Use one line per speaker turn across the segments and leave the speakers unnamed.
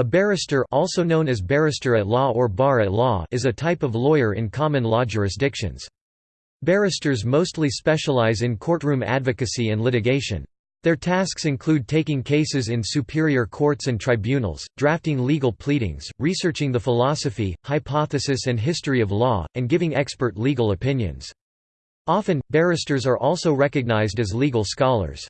A barrister also known as barrister at law or bar at law is a type of lawyer in common law jurisdictions. Barristers mostly specialize in courtroom advocacy and litigation. Their tasks include taking cases in superior courts and tribunals, drafting legal pleadings, researching the philosophy, hypothesis and history of law, and giving expert legal opinions. Often, barristers are also recognized as legal scholars.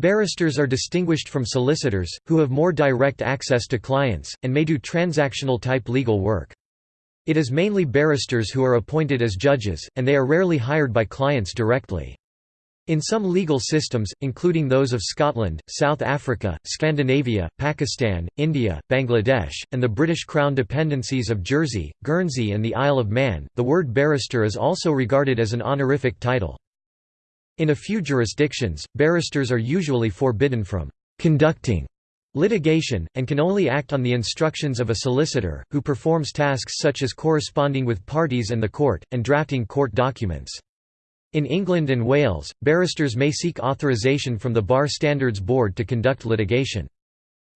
Barristers are distinguished from solicitors, who have more direct access to clients, and may do transactional-type legal work. It is mainly barristers who are appointed as judges, and they are rarely hired by clients directly. In some legal systems, including those of Scotland, South Africa, Scandinavia, Pakistan, India, Bangladesh, and the British Crown dependencies of Jersey, Guernsey and the Isle of Man, the word barrister is also regarded as an honorific title. In a few jurisdictions, barristers are usually forbidden from «conducting» litigation, and can only act on the instructions of a solicitor, who performs tasks such as corresponding with parties and the court, and drafting court documents. In England and Wales, barristers may seek authorisation from the Bar Standards Board to conduct litigation.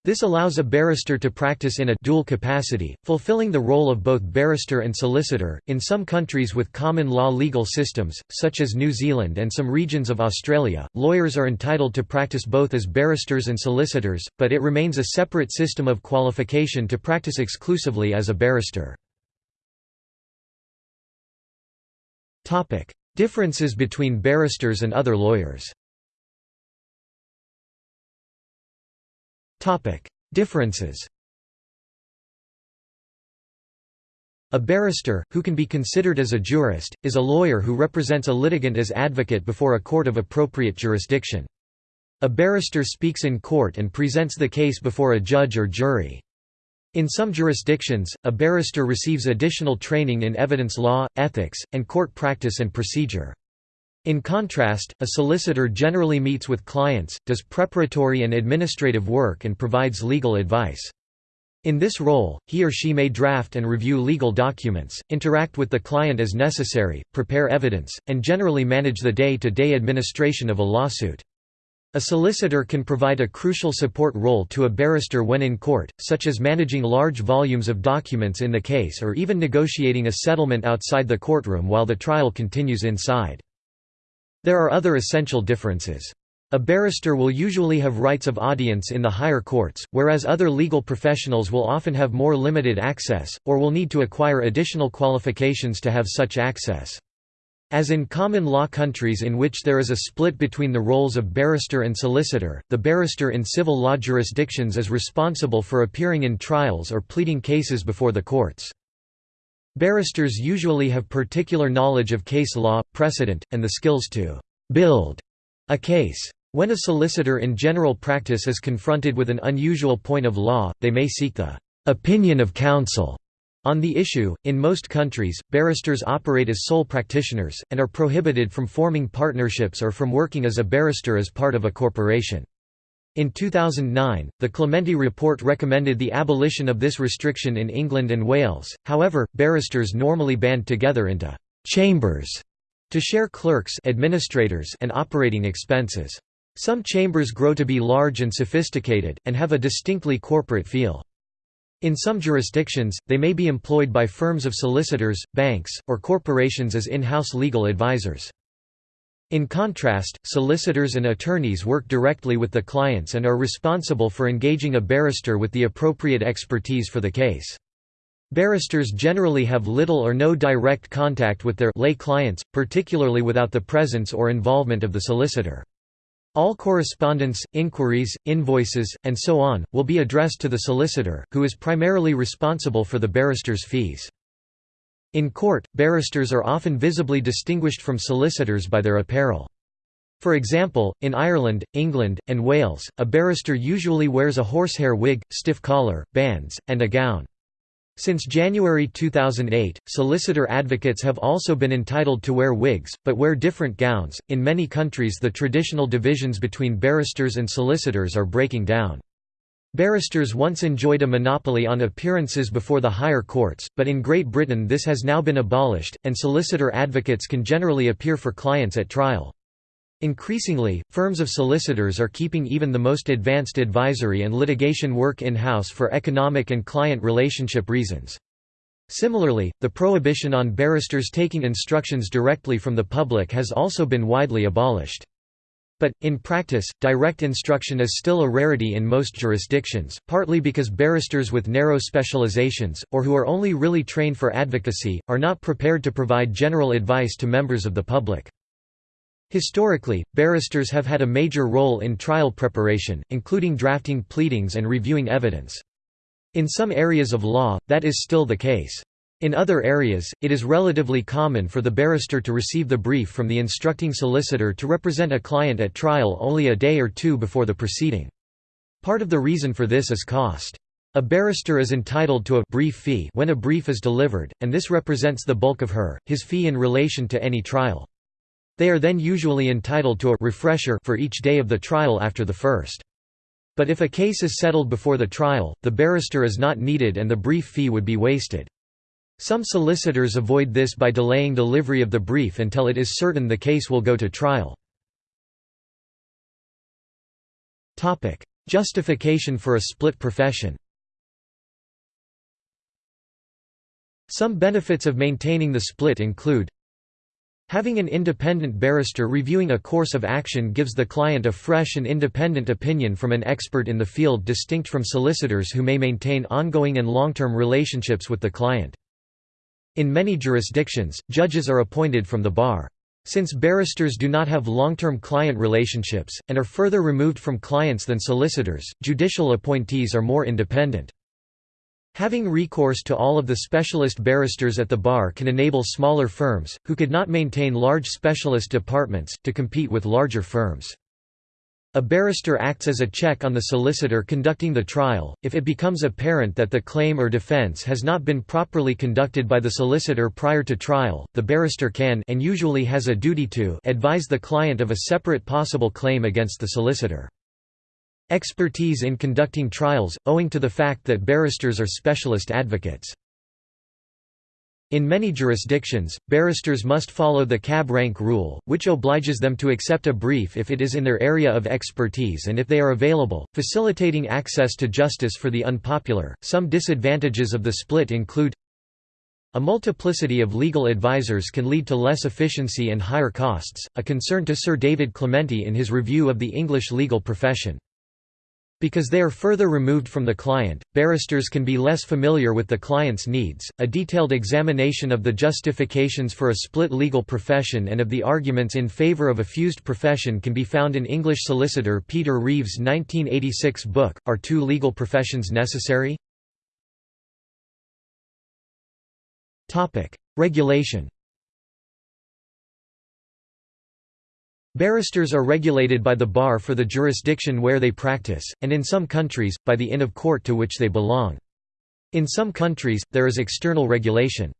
This allows a barrister to practice in a dual capacity, fulfilling the role of both barrister and solicitor. In some countries with common law legal systems, such as New Zealand and some regions of Australia, lawyers are entitled to practice both as barristers and solicitors, but it remains a separate system of qualification to practice exclusively as a barrister. Topic: Differences between barristers and other lawyers. Differences A barrister, who can be considered as a jurist, is a lawyer who represents a litigant as advocate before a court of appropriate jurisdiction. A barrister speaks in court and presents the case before a judge or jury. In some jurisdictions, a barrister receives additional training in evidence law, ethics, and court practice and procedure. In contrast, a solicitor generally meets with clients, does preparatory and administrative work and provides legal advice. In this role, he or she may draft and review legal documents, interact with the client as necessary, prepare evidence, and generally manage the day-to-day -day administration of a lawsuit. A solicitor can provide a crucial support role to a barrister when in court, such as managing large volumes of documents in the case or even negotiating a settlement outside the courtroom while the trial continues inside. There are other essential differences. A barrister will usually have rights of audience in the higher courts, whereas other legal professionals will often have more limited access, or will need to acquire additional qualifications to have such access. As in common law countries in which there is a split between the roles of barrister and solicitor, the barrister in civil law jurisdictions is responsible for appearing in trials or pleading cases before the courts. Barristers usually have particular knowledge of case law, precedent, and the skills to «build» a case. When a solicitor in general practice is confronted with an unusual point of law, they may seek the «opinion of counsel» on the issue. In most countries, barristers operate as sole practitioners, and are prohibited from forming partnerships or from working as a barrister as part of a corporation. In 2009, the Clementi Report recommended the abolition of this restriction in England and Wales, however, barristers normally band together into «chambers» to share clerks administrators and operating expenses. Some chambers grow to be large and sophisticated, and have a distinctly corporate feel. In some jurisdictions, they may be employed by firms of solicitors, banks, or corporations as in-house legal advisors. In contrast, solicitors and attorneys work directly with the clients and are responsible for engaging a barrister with the appropriate expertise for the case. Barristers generally have little or no direct contact with their lay clients, particularly without the presence or involvement of the solicitor. All correspondence, inquiries, invoices, and so on, will be addressed to the solicitor, who is primarily responsible for the barrister's fees. In court, barristers are often visibly distinguished from solicitors by their apparel. For example, in Ireland, England, and Wales, a barrister usually wears a horsehair wig, stiff collar, bands, and a gown. Since January 2008, solicitor advocates have also been entitled to wear wigs, but wear different gowns. In many countries, the traditional divisions between barristers and solicitors are breaking down. Barristers once enjoyed a monopoly on appearances before the higher courts, but in Great Britain this has now been abolished, and solicitor advocates can generally appear for clients at trial. Increasingly, firms of solicitors are keeping even the most advanced advisory and litigation work in-house for economic and client relationship reasons. Similarly, the prohibition on barristers taking instructions directly from the public has also been widely abolished. But, in practice, direct instruction is still a rarity in most jurisdictions, partly because barristers with narrow specializations, or who are only really trained for advocacy, are not prepared to provide general advice to members of the public. Historically, barristers have had a major role in trial preparation, including drafting pleadings and reviewing evidence. In some areas of law, that is still the case. In other areas, it is relatively common for the barrister to receive the brief from the instructing solicitor to represent a client at trial only a day or two before the proceeding. Part of the reason for this is cost. A barrister is entitled to a brief fee when a brief is delivered, and this represents the bulk of her, his fee in relation to any trial. They are then usually entitled to a refresher for each day of the trial after the first. But if a case is settled before the trial, the barrister is not needed and the brief fee would be wasted. Some solicitors avoid this by delaying delivery of the brief until it is certain the case will go to trial. Justification for a split profession Some benefits of maintaining the split include Having an independent barrister reviewing a course of action gives the client a fresh and independent opinion from an expert in the field distinct from solicitors who may maintain ongoing and long-term relationships with the client. In many jurisdictions, judges are appointed from the bar. Since barristers do not have long-term client relationships, and are further removed from clients than solicitors, judicial appointees are more independent. Having recourse to all of the specialist barristers at the bar can enable smaller firms, who could not maintain large specialist departments, to compete with larger firms. A barrister acts as a check on the solicitor conducting the trial. If it becomes apparent that the claim or defense has not been properly conducted by the solicitor prior to trial, the barrister can and usually has a duty to advise the client of a separate possible claim against the solicitor. Expertise in conducting trials, owing to the fact that barristers are specialist advocates. In many jurisdictions, barristers must follow the cab rank rule, which obliges them to accept a brief if it is in their area of expertise and if they are available, facilitating access to justice for the unpopular. Some disadvantages of the split include a multiplicity of legal advisors can lead to less efficiency and higher costs, a concern to Sir David Clementi in his review of the English legal profession. Because they are further removed from the client, barristers can be less familiar with the client's needs. A detailed examination of the justifications for a split legal profession and of the arguments in favor of a fused profession can be found in English solicitor Peter Reeves' 1986 book, Are Two Legal Professions Necessary? Regulation Barristers are regulated by the bar for the jurisdiction where they practice, and in some countries, by the inn of court to which they belong. In some countries, there is external regulation.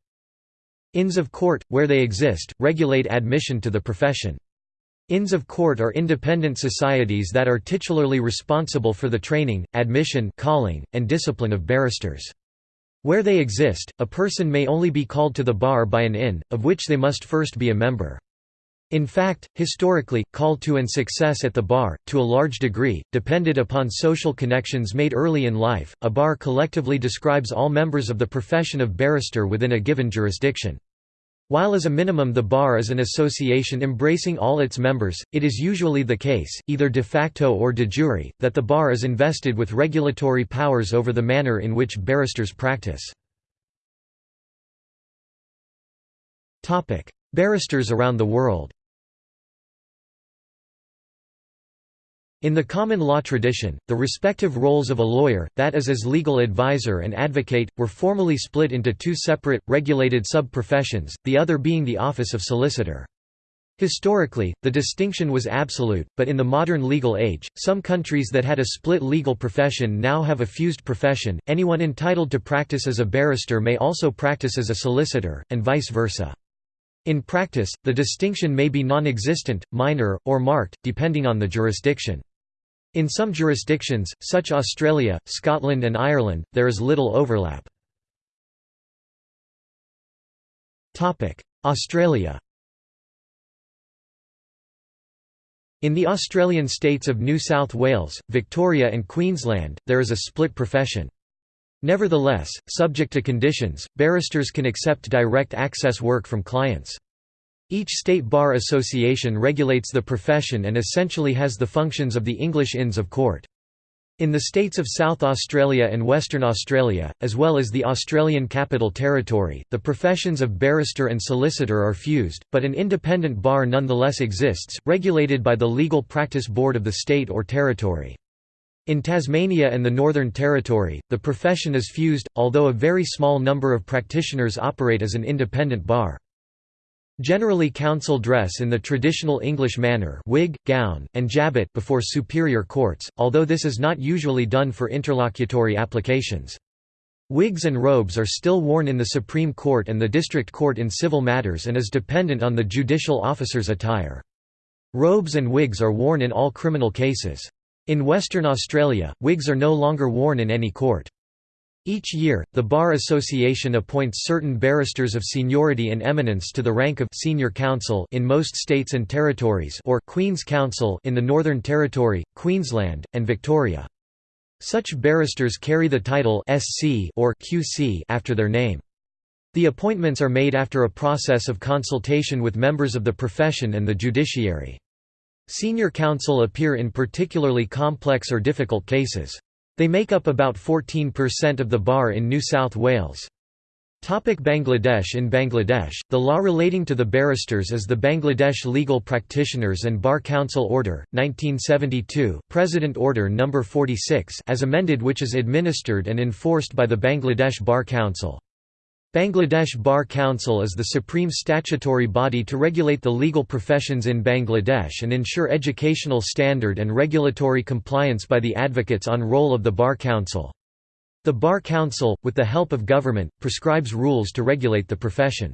Inns of court, where they exist, regulate admission to the profession. Inns of court are independent societies that are titularly responsible for the training, admission calling, and discipline of barristers. Where they exist, a person may only be called to the bar by an inn, of which they must first be a member. In fact, historically, call to and success at the bar, to a large degree, depended upon social connections made early in life. A bar collectively describes all members of the profession of barrister within a given jurisdiction. While as a minimum the bar is an association embracing all its members, it is usually the case, either de facto or de jure, that the bar is invested with regulatory powers over the manner in which barristers practice. Barristers around the world In the common law tradition, the respective roles of a lawyer, that is as legal advisor and advocate, were formally split into two separate, regulated sub-professions, the other being the office of solicitor. Historically, the distinction was absolute, but in the modern legal age, some countries that had a split legal profession now have a fused profession. Anyone entitled to practice as a barrister may also practice as a solicitor, and vice versa. In practice, the distinction may be non-existent, minor, or marked, depending on the jurisdiction. In some jurisdictions, such as Australia, Scotland and Ireland, there is little overlap. Australia In the Australian states of New South Wales, Victoria and Queensland, there is a split profession. Nevertheless, subject to conditions, barristers can accept direct access work from clients. Each state bar association regulates the profession and essentially has the functions of the English Inns of Court. In the states of South Australia and Western Australia, as well as the Australian Capital Territory, the professions of barrister and solicitor are fused, but an independent bar nonetheless exists, regulated by the Legal Practice Board of the state or territory. In Tasmania and the Northern Territory, the profession is fused, although a very small number of practitioners operate as an independent bar. Generally counsel dress in the traditional English manner wig, gown, and jabot before superior courts, although this is not usually done for interlocutory applications. Wigs and robes are still worn in the Supreme Court and the District Court in civil matters and is dependent on the judicial officer's attire. Robes and wigs are worn in all criminal cases. In Western Australia, wigs are no longer worn in any court. Each year, the Bar Association appoints certain barristers of seniority and eminence to the rank of senior counsel in most states and territories or Queen's Counsel in the Northern Territory, Queensland, and Victoria. Such barristers carry the title SC or QC after their name. The appointments are made after a process of consultation with members of the profession and the judiciary. Senior counsel appear in particularly complex or difficult cases. They make up about 14% of the bar in New South Wales. Topic Bangladesh In Bangladesh, the law relating to the barristers is the Bangladesh Legal Practitioners and Bar Council Order, 1972 President Order No. 46 as amended which is administered and enforced by the Bangladesh Bar Council. Bangladesh Bar Council is the supreme statutory body to regulate the legal professions in Bangladesh and ensure educational standard and regulatory compliance by the advocates on roll of the Bar Council. The Bar Council, with the help of government, prescribes rules to regulate the profession.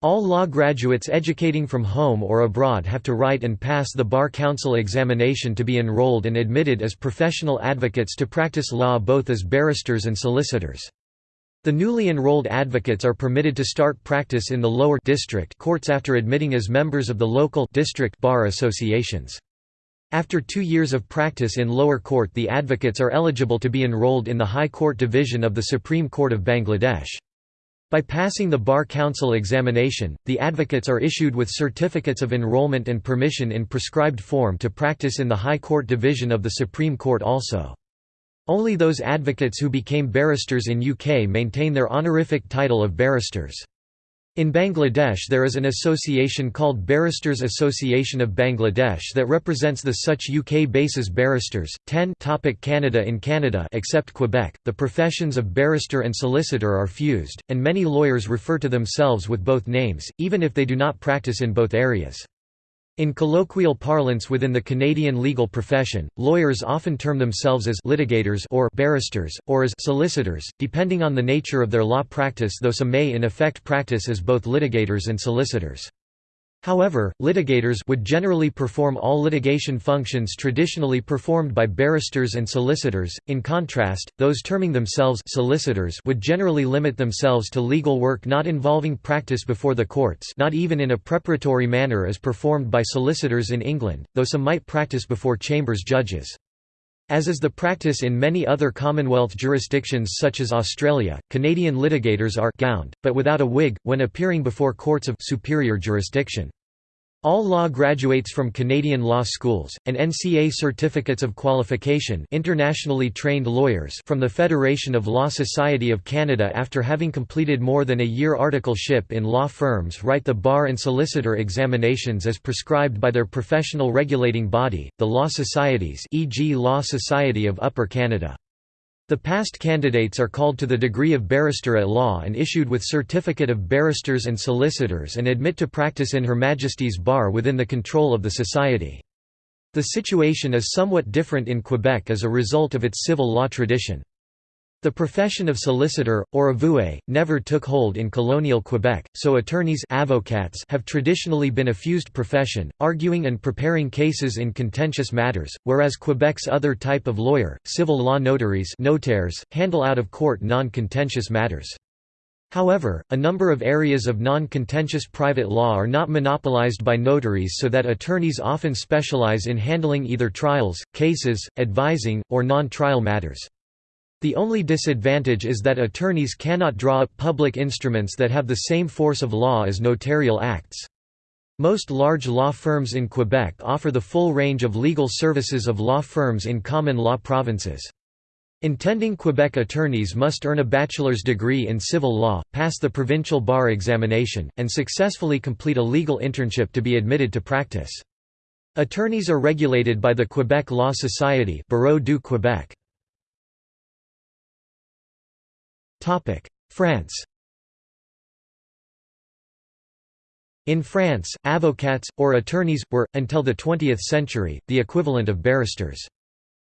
All law graduates educating from home or abroad have to write and pass the Bar Council examination to be enrolled and admitted as professional advocates to practice law both as barristers and solicitors. The newly enrolled advocates are permitted to start practice in the lower district courts after admitting as members of the local district bar associations. After two years of practice in lower court the advocates are eligible to be enrolled in the High Court Division of the Supreme Court of Bangladesh. By passing the Bar Council examination, the advocates are issued with certificates of enrollment and permission in prescribed form to practice in the High Court Division of the Supreme Court also. Only those advocates who became barristers in UK maintain their honorific title of barristers. In Bangladesh there is an association called Barristers Association of Bangladesh that represents the such UK bases barristers. 10 topic Canada In Canada except Quebec, the professions of barrister and solicitor are fused, and many lawyers refer to themselves with both names, even if they do not practice in both areas. In colloquial parlance within the Canadian legal profession, lawyers often term themselves as litigators or barristers, or as solicitors, depending on the nature of their law practice though some may in effect practice as both litigators and solicitors. However, litigators would generally perform all litigation functions traditionally performed by barristers and solicitors. In contrast, those terming themselves solicitors would generally limit themselves to legal work not involving practice before the courts, not even in a preparatory manner as performed by solicitors in England, though some might practice before chambers judges. As is the practice in many other Commonwealth jurisdictions such as Australia, Canadian litigators are gowned, but without a wig, when appearing before courts of superior jurisdiction. All law graduates from Canadian law schools, and NCA certificates of qualification internationally trained lawyers from the Federation of Law Society of Canada after having completed more than a year articleship in law firms write the bar and solicitor examinations as prescribed by their professional regulating body, the Law Societies e.g. Law Society of Upper Canada. The past candidates are called to the degree of barrister at law and issued with certificate of barristers and solicitors and admit to practice in Her Majesty's bar within the control of the society. The situation is somewhat different in Quebec as a result of its civil law tradition. The profession of solicitor, or avoué, never took hold in colonial Quebec, so attorneys avocats have traditionally been a fused profession, arguing and preparing cases in contentious matters, whereas Quebec's other type of lawyer, civil law notaries notaires, handle out-of-court non-contentious matters. However, a number of areas of non-contentious private law are not monopolized by notaries so that attorneys often specialize in handling either trials, cases, advising, or non-trial matters. The only disadvantage is that attorneys cannot draw up public instruments that have the same force of law as notarial acts. Most large law firms in Quebec offer the full range of legal services of law firms in common law provinces. Intending Quebec attorneys must earn a bachelor's degree in civil law, pass the provincial bar examination, and successfully complete a legal internship to be admitted to practice. Attorneys are regulated by the Quebec Law Society Barreau du Québec. France In France, avocats, or attorneys, were, until the 20th century, the equivalent of barristers.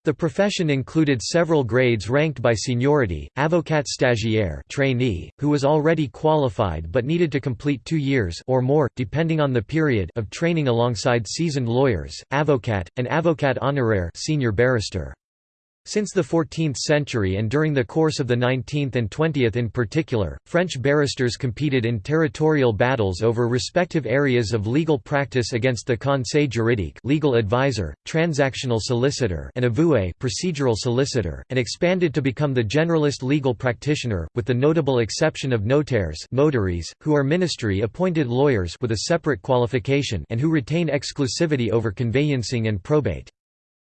The profession included several grades ranked by seniority, avocat stagiaire trainee, who was already qualified but needed to complete two years or more, depending on the period of training alongside seasoned lawyers, avocat, and avocat honoraire senior barrister. Since the 14th century and during the course of the 19th and 20th in particular, French barristers competed in territorial battles over respective areas of legal practice against the conseil juridique legal advisor, transactional solicitor and avoué procedural solicitor, and expanded to become the generalist legal practitioner, with the notable exception of notaires notaries, who are ministry-appointed lawyers with a separate qualification and who retain exclusivity over conveyancing and probate.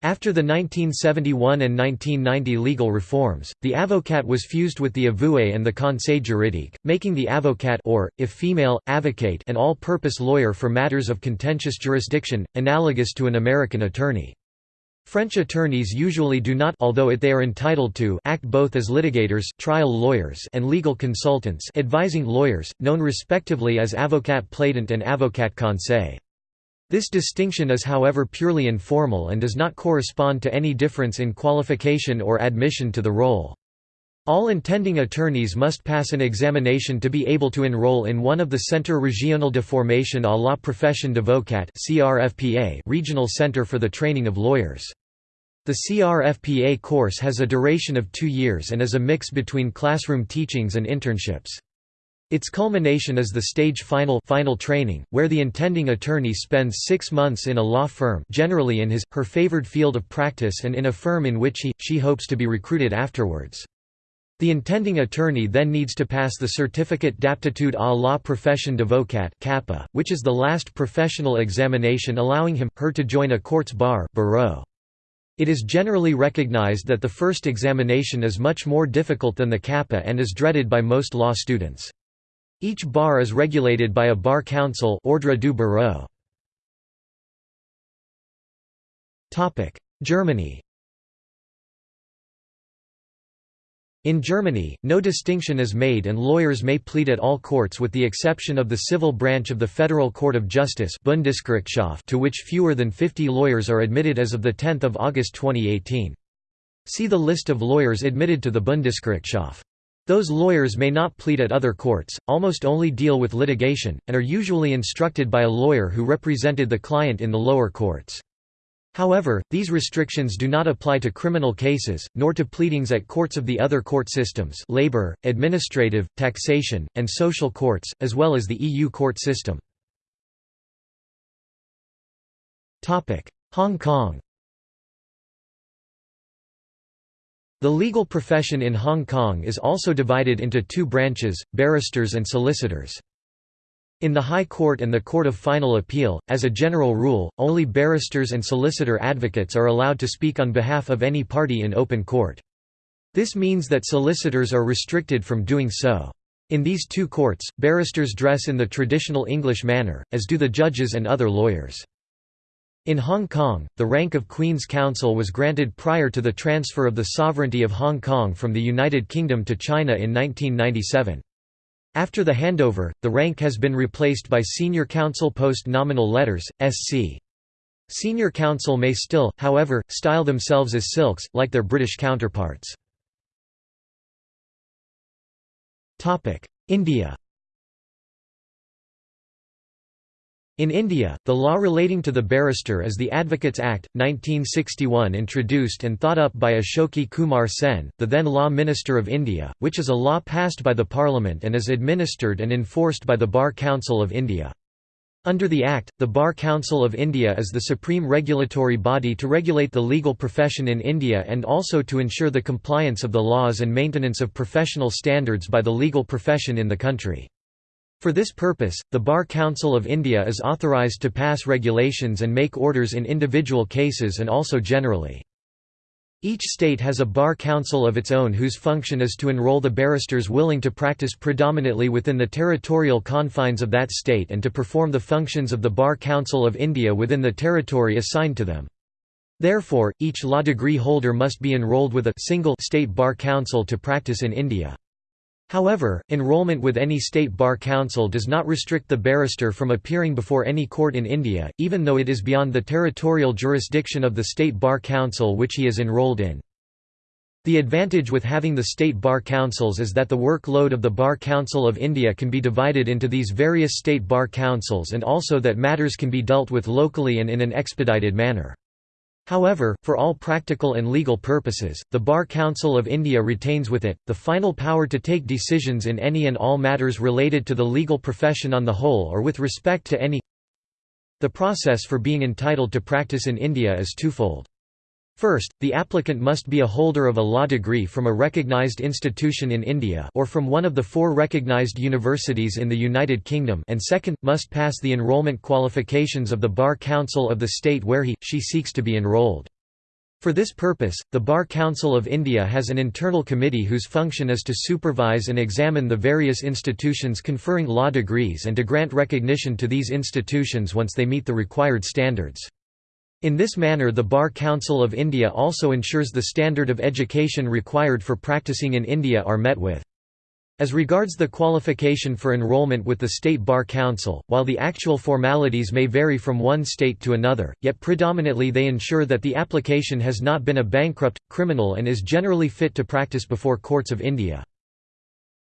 After the 1971 and 1990 legal reforms, the avocat was fused with the avoué and the conseil juridique, making the avocat or, if female, avocate an all-purpose lawyer for matters of contentious jurisdiction, analogous to an American attorney. French attorneys usually do not although it they are entitled to act both as litigators trial lawyers and legal consultants advising lawyers, known respectively as avocat plaidant and avocat conseil. This distinction is however purely informal and does not correspond to any difference in qualification or admission to the role. All intending attorneys must pass an examination to be able to enroll in one of the Centre Régional de Formation à la Profession de d'Avocat regional center for the training of lawyers. The CRFPA course has a duration of two years and is a mix between classroom teachings and internships. Its culmination is the stage final final training, where the intending attorney spends six months in a law firm generally in his, her favored field of practice and in a firm in which he, she hopes to be recruited afterwards. The intending attorney then needs to pass the Certificate d'aptitude à la profession d'avocat which is the last professional examination allowing him, her to join a court's bar barreau. It is generally recognized that the first examination is much more difficult than the CAPA and is dreaded by most law students. Each bar is regulated by a bar council Ordre du Barreau. Germany In Germany, no distinction is made and lawyers may plead at all courts with the exception of the civil branch of the Federal Court of Justice Bundesgerichtshof to which fewer than 50 lawyers are admitted as of 10 August 2018. See the list of lawyers admitted to the Bundesgerichtshof. Those lawyers may not plead at other courts, almost only deal with litigation, and are usually instructed by a lawyer who represented the client in the lower courts. However, these restrictions do not apply to criminal cases, nor to pleadings at courts of the other court systems labor, administrative, taxation, and social courts, as well as the EU court system. Hong Kong The legal profession in Hong Kong is also divided into two branches, barristers and solicitors. In the High Court and the Court of Final Appeal, as a general rule, only barristers and solicitor advocates are allowed to speak on behalf of any party in open court. This means that solicitors are restricted from doing so. In these two courts, barristers dress in the traditional English manner, as do the judges and other lawyers. In Hong Kong, the rank of Queen's Counsel was granted prior to the transfer of the sovereignty of Hong Kong from the United Kingdom to China in 1997. After the handover, the rank has been replaced by Senior Counsel Post Nominal Letters, SC. Senior Counsel may still, however, style themselves as silks, like their British counterparts. India In India, the law relating to the barrister is the Advocates Act, 1961 introduced and thought up by Ashoke Kumar Sen, the then Law Minister of India, which is a law passed by the Parliament and is administered and enforced by the Bar Council of India. Under the Act, the Bar Council of India is the supreme regulatory body to regulate the legal profession in India and also to ensure the compliance of the laws and maintenance of professional standards by the legal profession in the country. For this purpose, the Bar Council of India is authorised to pass regulations and make orders in individual cases and also generally. Each state has a bar council of its own whose function is to enroll the barristers willing to practice predominantly within the territorial confines of that state and to perform the functions of the Bar Council of India within the territory assigned to them. Therefore, each law degree holder must be enrolled with a single state bar council to practice in India. However, enrollment with any state bar council does not restrict the barrister from appearing before any court in India, even though it is beyond the territorial jurisdiction of the state bar council which he is enrolled in. The advantage with having the state bar councils is that the workload of the Bar Council of India can be divided into these various state bar councils and also that matters can be dealt with locally and in an expedited manner. However, for all practical and legal purposes, the Bar Council of India retains with it, the final power to take decisions in any and all matters related to the legal profession on the whole or with respect to any The process for being entitled to practice in India is twofold. First, the applicant must be a holder of a law degree from a recognized institution in India or from one of the four recognized universities in the United Kingdom and second, must pass the enrollment qualifications of the Bar Council of the state where he, she seeks to be enrolled. For this purpose, the Bar Council of India has an internal committee whose function is to supervise and examine the various institutions conferring law degrees and to grant recognition to these institutions once they meet the required standards. In this manner the Bar Council of India also ensures the standard of education required for practicing in India are met with. As regards the qualification for enrolment with the State Bar Council, while the actual formalities may vary from one state to another, yet predominantly they ensure that the application has not been a bankrupt, criminal and is generally fit to practice before courts of India.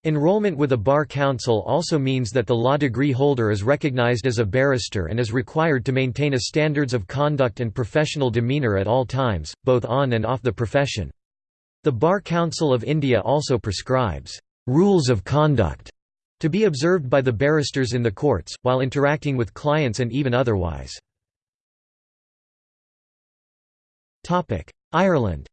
Enrollment with a bar council also means that the law degree holder is recognized as a barrister and is required to maintain a standards of conduct and professional demeanour at all times, both on and off the profession. The Bar Council of India also prescribes rules of conduct to be observed by the barristers in the courts, while interacting with clients and even otherwise. Ireland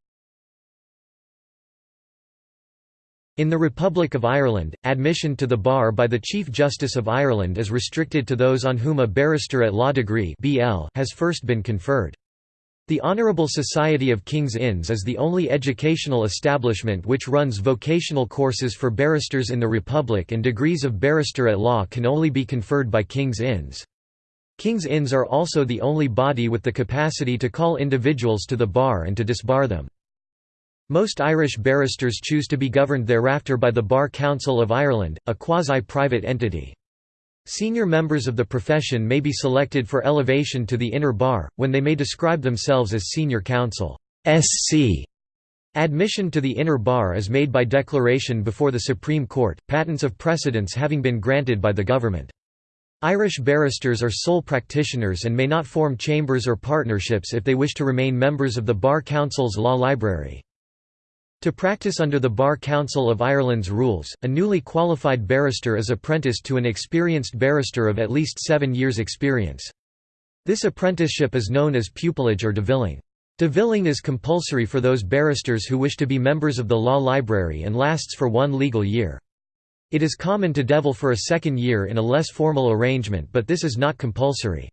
In the Republic of Ireland, admission to the bar by the Chief Justice of Ireland is restricted to those on whom a barrister at law degree has first been conferred. The Honourable Society of King's Inns is the only educational establishment which runs vocational courses for barristers in the Republic and degrees of barrister at law can only be conferred by King's Inns. King's Inns are also the only body with the capacity to call individuals to the bar and to disbar them. Most Irish barristers choose to be governed thereafter by the Bar Council of Ireland, a quasi-private entity. Senior members of the profession may be selected for elevation to the inner bar, when they may describe themselves as senior counsel SC. Admission to the inner bar is made by declaration before the Supreme Court, patents of precedence having been granted by the government. Irish barristers are sole practitioners and may not form chambers or partnerships if they wish to remain members of the Bar Council's law library. To practice under the Bar Council of Ireland's rules, a newly qualified barrister is apprenticed to an experienced barrister of at least seven years' experience. This apprenticeship is known as pupillage or devilling. Devilling is compulsory for those barristers who wish to be members of the law library and lasts for one legal year. It is common to devil for a second year in a less formal arrangement but this is not compulsory.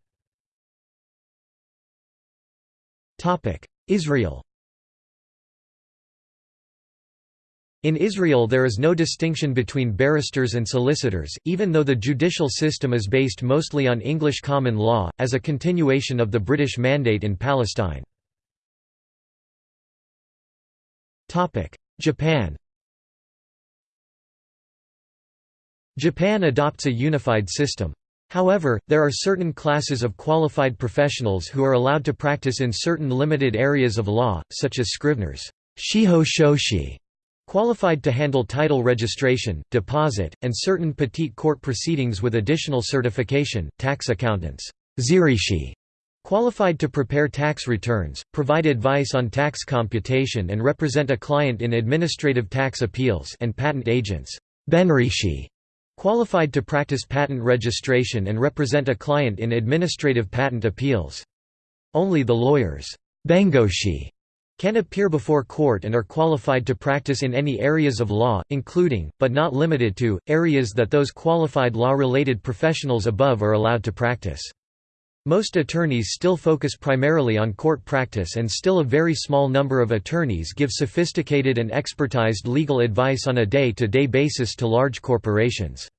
Israel In Israel there is no distinction between barristers and solicitors, even though the judicial system is based mostly on English common law, as a continuation of the British Mandate in Palestine. Japan Japan adopts a unified system. However, there are certain classes of qualified professionals who are allowed to practice in certain limited areas of law, such as scriveners shiho shoshi", Qualified to handle title registration, deposit, and certain petite court proceedings with additional certification, tax accountants. Zeirishi, qualified to prepare tax returns, provide advice on tax computation and represent a client in administrative tax appeals and patent agents. Benrishi, qualified to practice patent registration and represent a client in administrative patent appeals. Only the lawyers. Bengoshi can appear before court and are qualified to practice in any areas of law, including, but not limited to, areas that those qualified law-related professionals above are allowed to practice. Most attorneys still focus primarily on court practice and still a very small number of attorneys give sophisticated and expertized legal advice on a day-to-day -day basis to large corporations.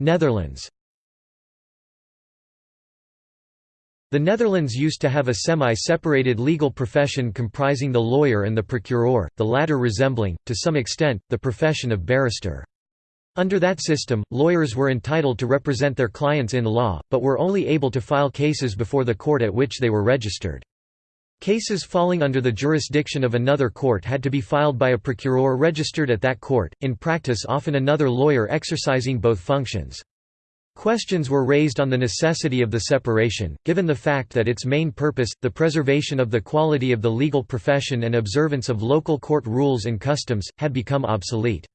Netherlands The Netherlands used to have a semi-separated legal profession comprising the lawyer and the procureur, the latter resembling, to some extent, the profession of barrister. Under that system, lawyers were entitled to represent their clients in law, but were only able to file cases before the court at which they were registered. Cases falling under the jurisdiction of another court had to be filed by a procureur registered at that court, in practice often another lawyer exercising both functions. Questions were raised on the necessity of the separation, given the fact that its main purpose, the preservation of the quality of the legal profession and observance of local court rules and customs, had become obsolete.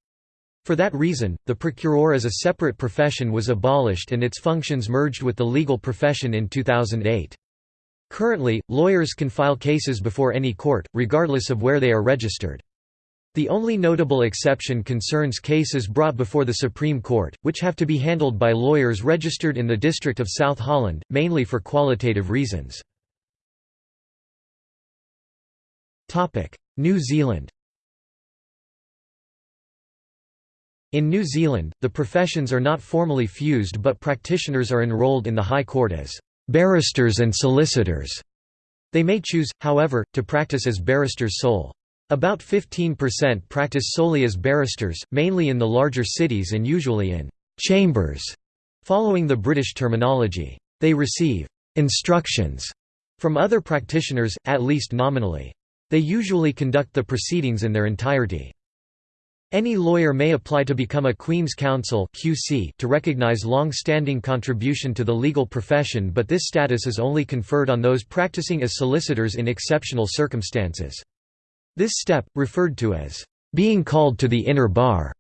For that reason, the procureur as a separate profession was abolished and its functions merged with the legal profession in 2008. Currently, lawyers can file cases before any court, regardless of where they are registered. The only notable exception concerns cases brought before the Supreme Court, which have to be handled by lawyers registered in the District of South Holland, mainly for qualitative reasons. New Zealand In New Zealand, the professions are not formally fused but practitioners are enrolled in the High Court as barristers and solicitors. They may choose, however, to practice as barristers sole. About 15% practice solely as barristers, mainly in the larger cities and usually in «chambers», following the British terminology. They receive «instructions» from other practitioners, at least nominally. They usually conduct the proceedings in their entirety. Any lawyer may apply to become a Queen's Counsel (QC) to recognize long-standing contribution to the legal profession but this status is only conferred on those practicing as solicitors in exceptional circumstances. This step, referred to as being called to the inner bar,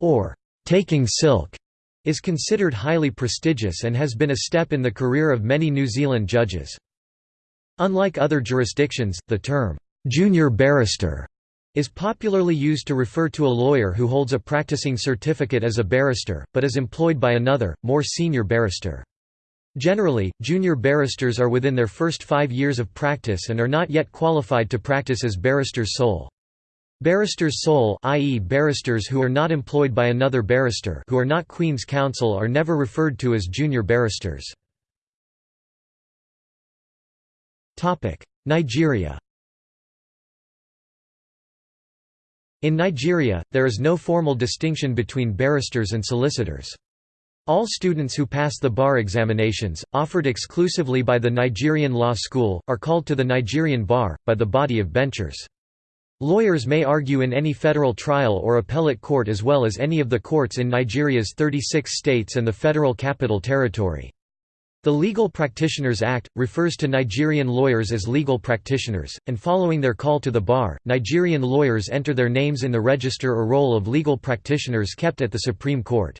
or taking silk, is considered highly prestigious and has been a step in the career of many New Zealand judges. Unlike other jurisdictions, the term junior barrister is popularly used to refer to a lawyer who holds a practicing certificate as a barrister, but is employed by another, more senior barrister. Generally, junior barristers are within their first five years of practice and are not yet qualified to practice as barristers sole. Barristers sole i.e. barristers who are not employed by another barrister who are not Queen's Counsel are never referred to as junior barristers. Nigeria In Nigeria, there is no formal distinction between barristers and solicitors. All students who pass the bar examinations, offered exclusively by the Nigerian Law School, are called to the Nigerian bar, by the body of benchers. Lawyers may argue in any federal trial or appellate court as well as any of the courts in Nigeria's 36 states and the Federal Capital Territory. The Legal Practitioners Act, refers to Nigerian lawyers as legal practitioners, and following their call to the bar, Nigerian lawyers enter their names in the register or roll of legal practitioners kept at the Supreme Court.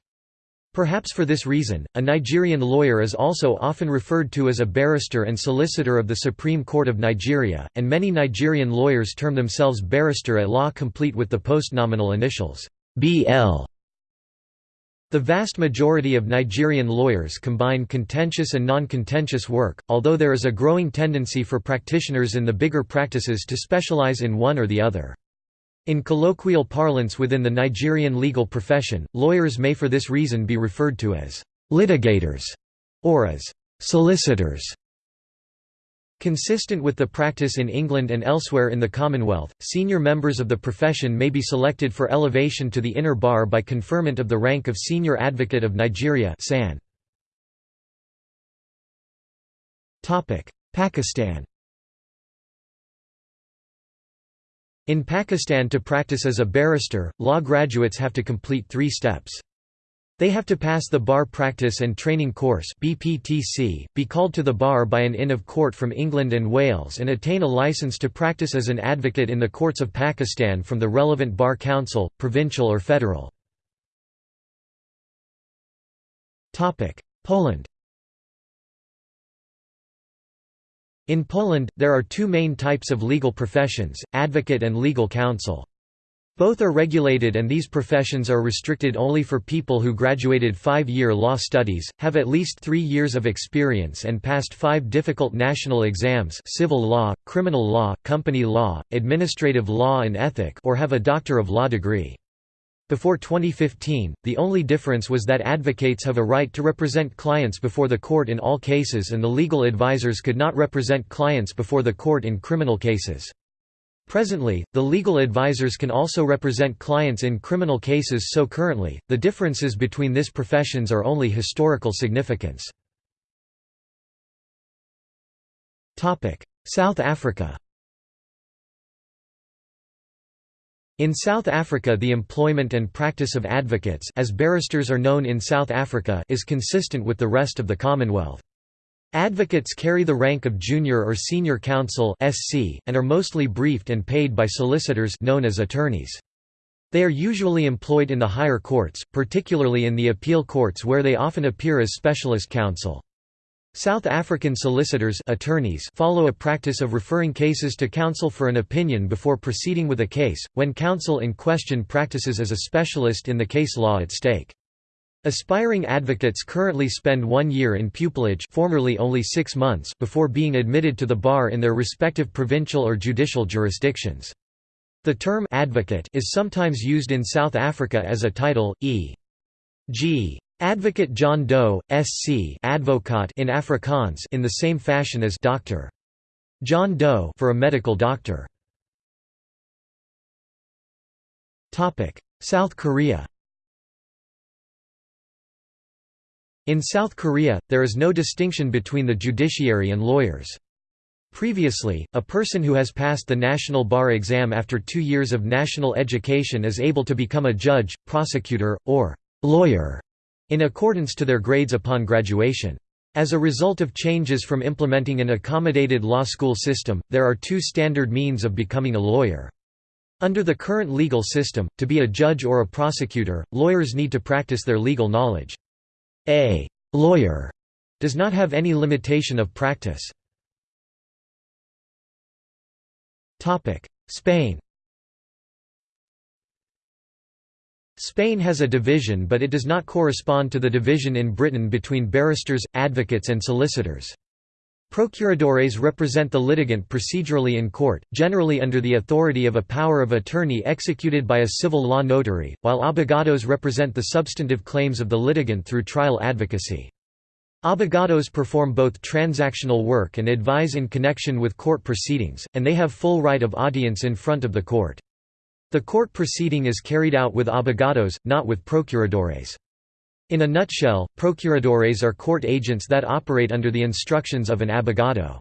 Perhaps for this reason, a Nigerian lawyer is also often referred to as a barrister and solicitor of the Supreme Court of Nigeria, and many Nigerian lawyers term themselves barrister at law complete with the postnominal initials BL. The vast majority of Nigerian lawyers combine contentious and non-contentious work, although there is a growing tendency for practitioners in the bigger practices to specialize in one or the other. In colloquial parlance within the Nigerian legal profession, lawyers may for this reason be referred to as litigators or as solicitors. Consistent with the practice in England and elsewhere in the Commonwealth, senior members of the profession may be selected for elevation to the inner bar by conferment of the rank of Senior Advocate of Nigeria Pakistan In Pakistan to practice as a barrister, law graduates have to complete three steps. They have to pass the Bar Practice and Training Course BPTC, be called to the bar by an Inn of Court from England and Wales and attain a licence to practice as an advocate in the courts of Pakistan from the relevant bar council, provincial or federal. Poland In Poland, there are two main types of legal professions, advocate and legal counsel. Both are regulated and these professions are restricted only for people who graduated five-year law studies, have at least three years of experience and passed five difficult national exams civil law, criminal law, company law, administrative law and ethic or have a Doctor of Law degree. Before 2015, the only difference was that advocates have a right to represent clients before the court in all cases and the legal advisors could not represent clients before the court in criminal cases. Presently, the legal advisors can also represent clients in criminal cases so currently, the differences between these professions are only historical significance. South Africa In South Africa the employment and practice of advocates as barristers are known in South Africa is consistent with the rest of the Commonwealth. Advocates carry the rank of junior or senior counsel (SC) and are mostly briefed and paid by solicitors known as attorneys. They are usually employed in the higher courts, particularly in the appeal courts where they often appear as specialist counsel. South African solicitors attorneys follow a practice of referring cases to counsel for an opinion before proceeding with a case, when counsel in question practices as a specialist in the case law at stake. Aspiring advocates currently spend one year in pupillage formerly only six months before being admitted to the bar in their respective provincial or judicial jurisdictions. The term advocate is sometimes used in South Africa as a title, e.g. Advocate John Doe, SC advocaat in Afrikaans in the same fashion as Dr. John Doe for a medical doctor. South Korea In South Korea, there is no distinction between the judiciary and lawyers. Previously, a person who has passed the national bar exam after two years of national education is able to become a judge, prosecutor, or lawyer in accordance to their grades upon graduation. As a result of changes from implementing an accommodated law school system, there are two standard means of becoming a lawyer. Under the current legal system, to be a judge or a prosecutor, lawyers need to practice their legal knowledge. A lawyer does not have any limitation of practice. Spain Spain has a division but it does not correspond to the division in Britain between barristers, advocates and solicitors. Procuradores represent the litigant procedurally in court, generally under the authority of a power of attorney executed by a civil law notary, while abogados represent the substantive claims of the litigant through trial advocacy. Abogados perform both transactional work and advise in connection with court proceedings, and they have full right of audience in front of the court. The court proceeding is carried out with abogados, not with procuradores. In a nutshell, procuradores are court agents that operate under the instructions of an abogado.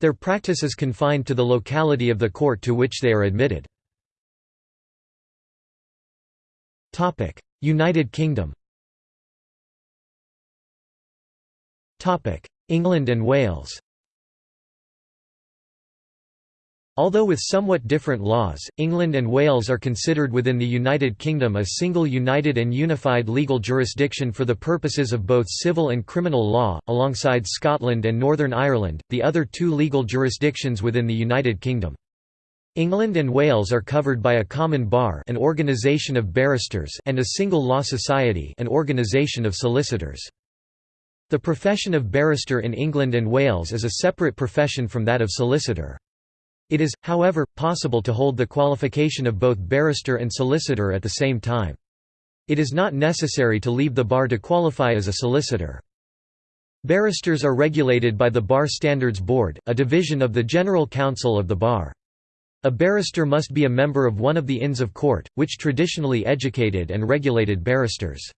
Their practice is confined to the locality of the court to which they are admitted. United Kingdom England and Wales Although with somewhat different laws, England and Wales are considered within the United Kingdom a single united and unified legal jurisdiction for the purposes of both civil and criminal law, alongside Scotland and Northern Ireland, the other two legal jurisdictions within the United Kingdom. England and Wales are covered by a common bar an organisation of barristers and a single law society an organisation of solicitors. The profession of barrister in England and Wales is a separate profession from that of solicitor. It is, however, possible to hold the qualification of both barrister and solicitor at the same time. It is not necessary to leave the bar to qualify as a solicitor. Barristers are regulated by the Bar Standards Board, a division of the General Council of the Bar. A barrister must be a member of one of the Inns of Court, which traditionally educated and regulated barristers.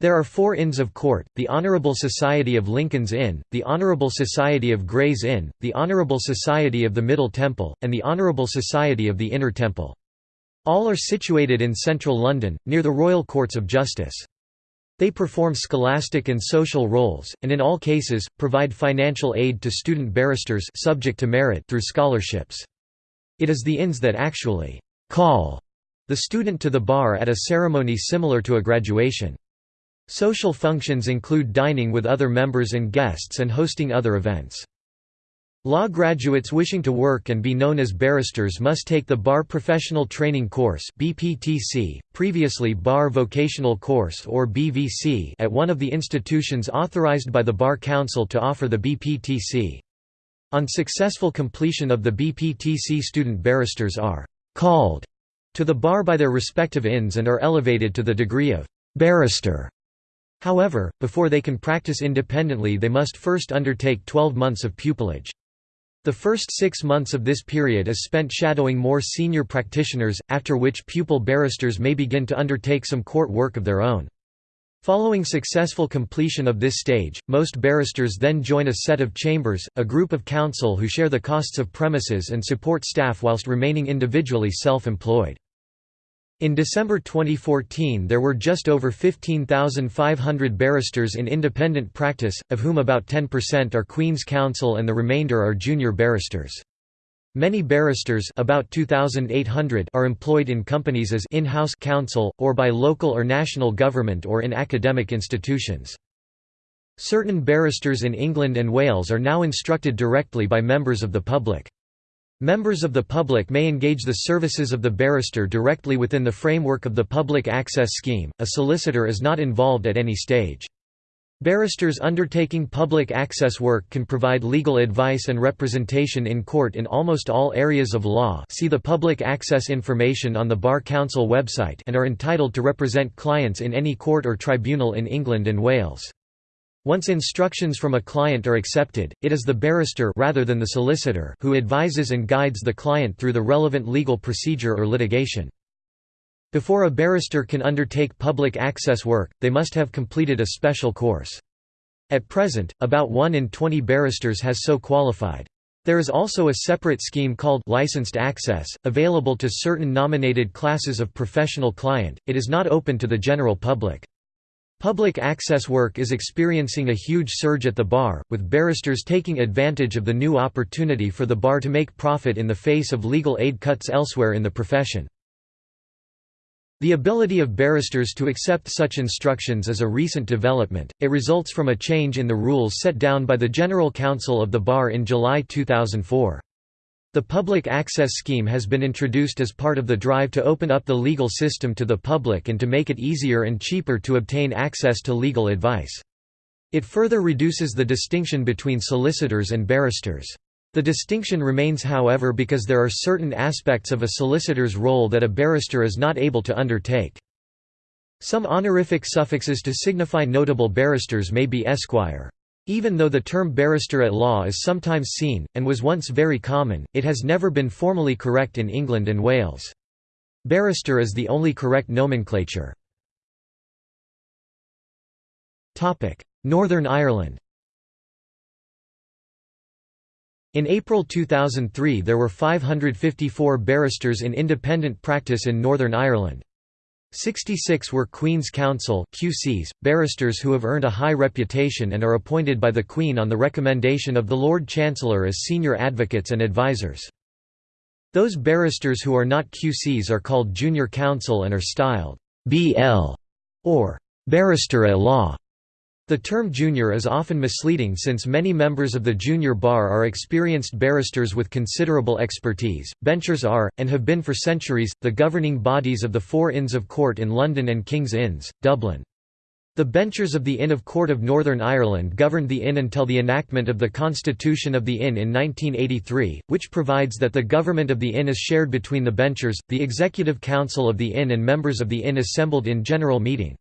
There are four Inns of Court, the Honourable Society of Lincoln's Inn, the Honourable Society of Gray's Inn, the Honourable Society of the Middle Temple, and the Honourable Society of the Inner Temple. All are situated in central London, near the Royal Courts of Justice. They perform scholastic and social roles, and in all cases, provide financial aid to student barristers subject to merit through scholarships. It is the inns that actually «call» the student to the bar at a ceremony similar to a graduation. Social functions include dining with other members and guests and hosting other events. Law graduates wishing to work and be known as barristers must take the Bar Professional Training Course (BPTC), previously Bar Vocational Course or BVC, at one of the institutions authorized by the Bar Council to offer the BPTC. On successful completion of the BPTC student barristers are «called» to the bar by their respective inns and are elevated to the degree of «barrister» However, before they can practice independently they must first undertake 12 months of pupillage. The first six months of this period is spent shadowing more senior practitioners, after which pupil barristers may begin to undertake some court work of their own. Following successful completion of this stage, most barristers then join a set of chambers, a group of counsel who share the costs of premises and support staff whilst remaining individually self-employed. In December 2014 there were just over 15,500 barristers in independent practice, of whom about 10% are Queen's Counsel and the remainder are junior barristers. Many barristers about 2,800 are employed in companies as in-house counsel, or by local or national government or in academic institutions. Certain barristers in England and Wales are now instructed directly by members of the public. Members of the public may engage the services of the barrister directly within the framework of the Public Access Scheme, a solicitor is not involved at any stage. Barristers undertaking public access work can provide legal advice and representation in court in almost all areas of law see the public access information on the Bar Council website and are entitled to represent clients in any court or tribunal in England and Wales. Once instructions from a client are accepted, it is the barrister rather than the solicitor who advises and guides the client through the relevant legal procedure or litigation. Before a barrister can undertake public access work, they must have completed a special course. At present, about 1 in 20 barristers has so qualified. There is also a separate scheme called licensed access, available to certain nominated classes of professional client, it is not open to the general public. Public access work is experiencing a huge surge at the bar, with barristers taking advantage of the new opportunity for the bar to make profit in the face of legal aid cuts elsewhere in the profession. The ability of barristers to accept such instructions is a recent development, it results from a change in the rules set down by the General Council of the Bar in July 2004. The Public Access Scheme has been introduced as part of the drive to open up the legal system to the public and to make it easier and cheaper to obtain access to legal advice. It further reduces the distinction between solicitors and barristers. The distinction remains however because there are certain aspects of a solicitor's role that a barrister is not able to undertake. Some honorific suffixes to signify notable barristers may be esquire. Even though the term barrister at law is sometimes seen, and was once very common, it has never been formally correct in England and Wales. Barrister is the only correct nomenclature. Northern Ireland In April 2003 there were 554 barristers in independent practice in Northern Ireland. 66 were Queen's Counsel QCs, barristers who have earned a high reputation and are appointed by the Queen on the recommendation of the Lord Chancellor as senior advocates and advisers. Those barristers who are not QCs are called junior counsel and are styled BL or barrister at law. The term junior is often misleading since many members of the junior bar are experienced barristers with considerable expertise. Benchers are, and have been for centuries, the governing bodies of the four Inns of Court in London and King's Inns, Dublin. The benchers of the Inn of Court of Northern Ireland governed the Inn until the enactment of the Constitution of the Inn in 1983, which provides that the government of the Inn is shared between the benchers, the Executive Council of the Inn and members of the Inn assembled in general meeting.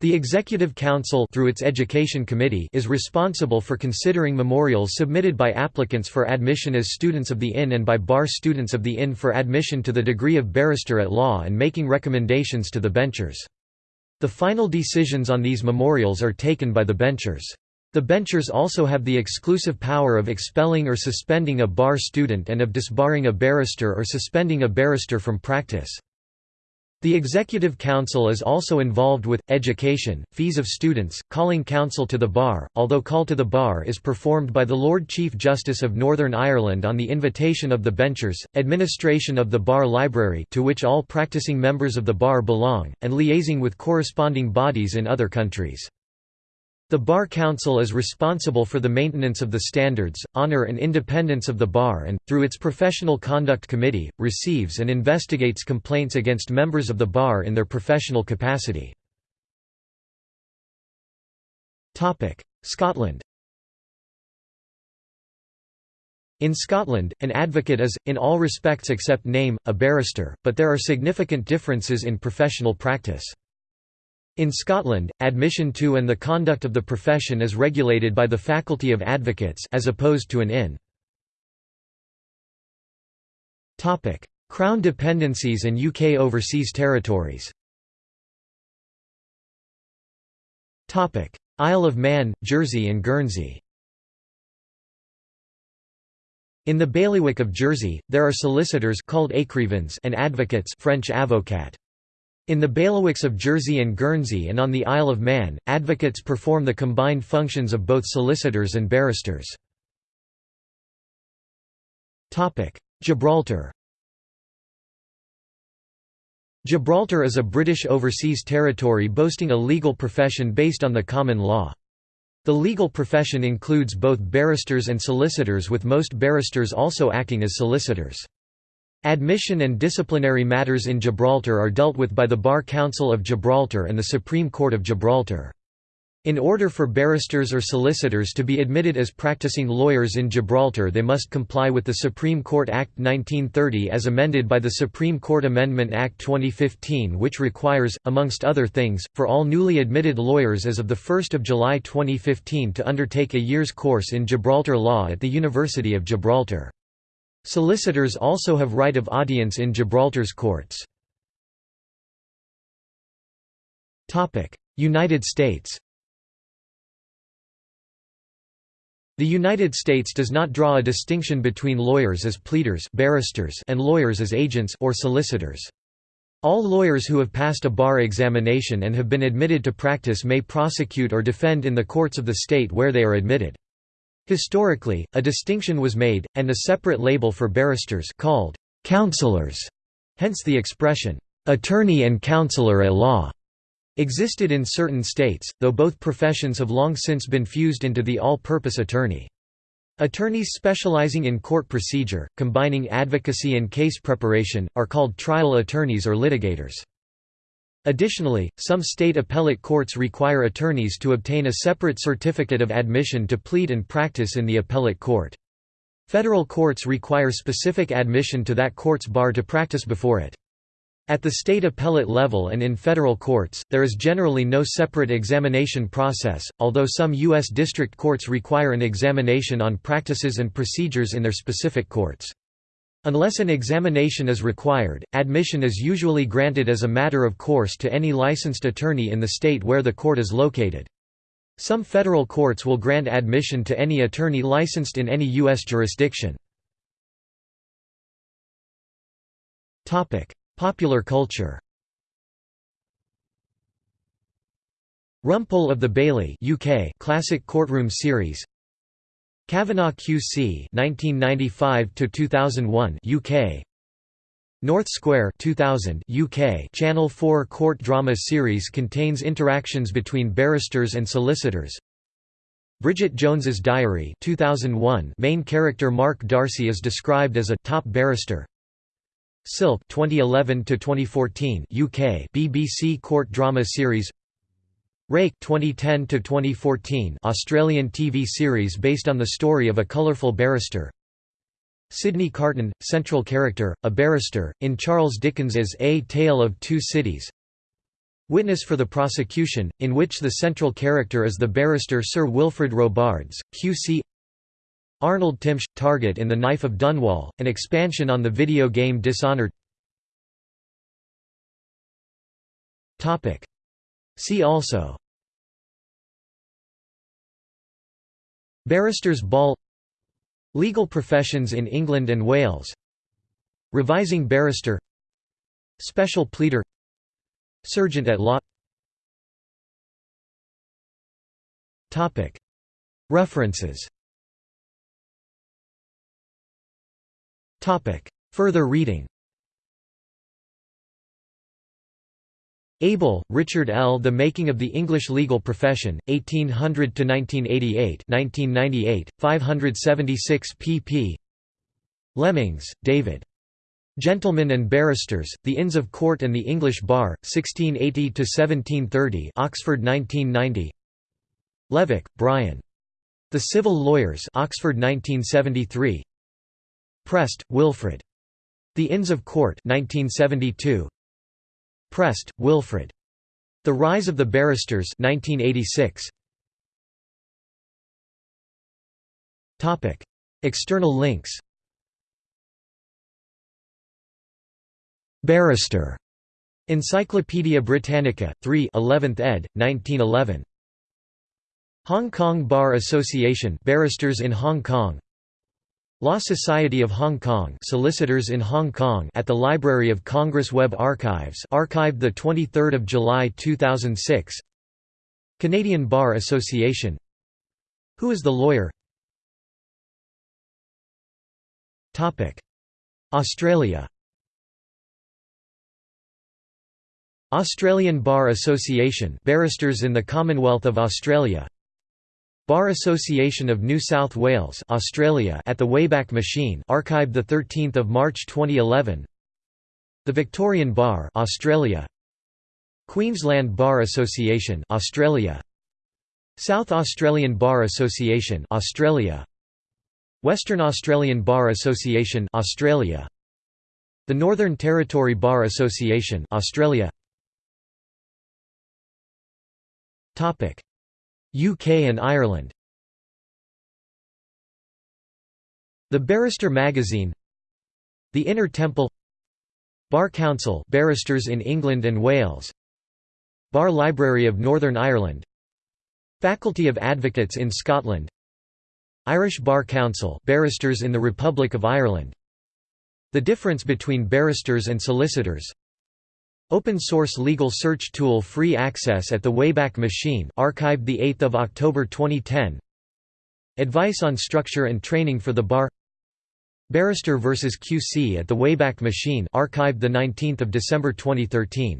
The Executive Council through its Education Committee is responsible for considering memorials submitted by applicants for admission as students of the Inn and by bar students of the Inn for admission to the degree of barrister at law and making recommendations to the benchers. The final decisions on these memorials are taken by the benchers. The benchers also have the exclusive power of expelling or suspending a bar student and of disbarring a barrister or suspending a barrister from practice. The Executive Council is also involved with, education, fees of students, calling counsel to the bar, although call to the bar is performed by the Lord Chief Justice of Northern Ireland on the invitation of the benchers, administration of the bar library to which all practicing members of the bar belong, and liaising with corresponding bodies in other countries. The Bar Council is responsible for the maintenance of the standards, honor and independence of the bar and, through its Professional Conduct Committee, receives and investigates complaints against members of the bar in their professional capacity. Scotland In Scotland, an advocate is, in all respects except name, a barrister, but there are significant differences in professional practice. In Scotland, admission to and the conduct of the profession is regulated by the Faculty of Advocates as opposed to an inn. Crown dependencies and UK overseas territories Isle of Man, Jersey and Guernsey In the bailiwick of Jersey, there are solicitors called and advocates French avocat. In the bailiwicks of Jersey and Guernsey and on the Isle of Man, advocates perform the combined functions of both solicitors and barristers. Gibraltar Gibraltar is a British overseas territory boasting a legal profession based on the common law. The legal profession includes both barristers and solicitors with most barristers also acting as solicitors. Admission and disciplinary matters in Gibraltar are dealt with by the Bar Council of Gibraltar and the Supreme Court of Gibraltar. In order for barristers or solicitors to be admitted as practicing lawyers in Gibraltar they must comply with the Supreme Court Act 1930 as amended by the Supreme Court Amendment Act 2015 which requires, amongst other things, for all newly admitted lawyers as of 1 July 2015 to undertake a year's course in Gibraltar law at the University of Gibraltar. Solicitors also have right of audience in Gibraltar's courts. United States The United States does not draw a distinction between lawyers as pleaders barristers and lawyers as agents or solicitors. All lawyers who have passed a bar examination and have been admitted to practice may prosecute or defend in the courts of the state where they are admitted. Historically, a distinction was made, and a separate label for barristers called counselors, hence the expression, attorney and counselor at law, existed in certain states, though both professions have long since been fused into the all-purpose attorney. Attorneys specializing in court procedure, combining advocacy and case preparation, are called trial attorneys or litigators. Additionally, some state appellate courts require attorneys to obtain a separate certificate of admission to plead and practice in the appellate court. Federal courts require specific admission to that court's bar to practice before it. At the state appellate level and in federal courts, there is generally no separate examination process, although some U.S. district courts require an examination on practices and procedures in their specific courts. Unless an examination is required, admission is usually granted as a matter of course to any licensed attorney in the state where the court is located. Some federal courts will grant admission to any attorney licensed in any U.S. jurisdiction. Popular culture Rumpole of the Bailey UK classic courtroom series Kavanagh QC 1995 to 2001 UK North Square 2000 UK Channel 4 court drama series contains interactions between barristers and solicitors. Bridget Jones's Diary 2001 main character Mark Darcy is described as a top barrister. Silk 2011 to 2014 UK BBC court drama series Rake 2010 to 2014 Australian TV series based on the story of a colourful barrister. Sydney Carton, central character, a barrister, in Charles Dickens's A Tale of Two Cities. Witness for the prosecution, in which the central character is the barrister Sir Wilfrid Robarts, QC. Arnold Timsh, target in The Knife of Dunwall, an expansion on the video game Dishonored. See also Barrister's Ball Legal professions in England and Wales Revising barrister Special pleader Serjeant at law References Further reading Abel, Richard L. The Making of the English Legal Profession, 1800–1988 1998, 576 pp. Lemmings, David. Gentlemen and Barristers, The Inns of Court and the English Bar, 1680–1730 Oxford 1990 Levack, Brian. The Civil Lawyers Oxford 1973 Prest, Wilfred. The Inns of Court 1972 Prest, Wilfred. The Rise of the Barristers 1986. Topic: External links. Barrister. Encyclopædia Britannica, 3 11th ed., 1911. Hong Kong Bar Association Barristers in Hong Kong Law Society of Hong Kong Solicitors in Hong Kong at the Library of Congress Web Archives archived 23 July 2006 Canadian Bar Association. Who is the lawyer? Topic. Australia. Australian Bar Association Barristers in the Commonwealth of Australia Bar Association of New South Wales Australia at the Wayback Machine archived the 13th of March 2011 The Victorian Bar Australia. Queensland Bar Association Australia. South Australian Bar Association Australia. Western Australian Bar Association Australia. The Northern Territory Bar Association Australia. Topic UK and Ireland. The Barrister magazine. The Inner Temple. Bar Council barristers in England and Wales. Bar Library of Northern Ireland. Faculty of Advocates in Scotland. Irish Bar Council barristers in the Republic of Ireland. The difference between barristers and solicitors Open source legal search tool free access at the Wayback Machine archived 8 October 2010 Advice on structure and training for the bar. Barrister vs QC at the Wayback Machine archived 19 December 2013